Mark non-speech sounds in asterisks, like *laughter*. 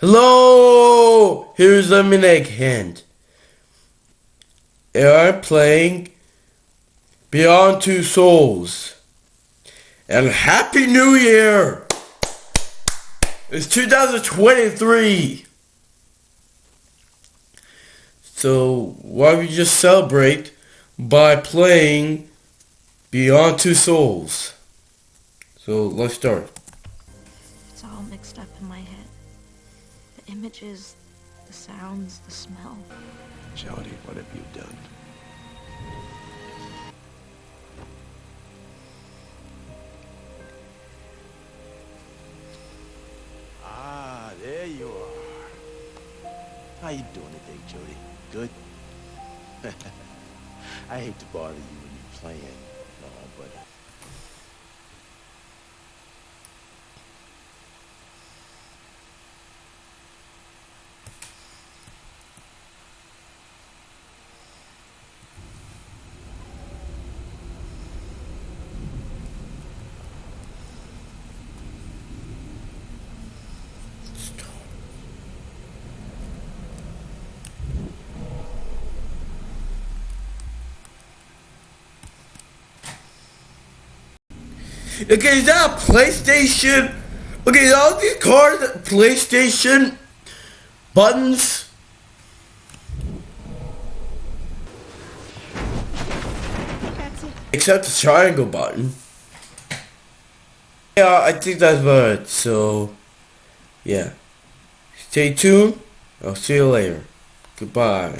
Hello! Here's Lemonade Hand. And I'm playing Beyond Two Souls. And Happy New Year! It's 2023. So why don't we just celebrate by playing Beyond Two Souls? So let's start. It's all mixed up in my head. The images, the sounds, the smell. Jodie, what have you done? Ah, there you are. How you doing today, Jodie? Good? *laughs* I hate to bother you when you're playing, no, but... Okay, is that a PlayStation? Okay, all these cards PlayStation buttons. Except the triangle button. Yeah, I think that's about it. So, yeah. Stay tuned. I'll see you later. Goodbye.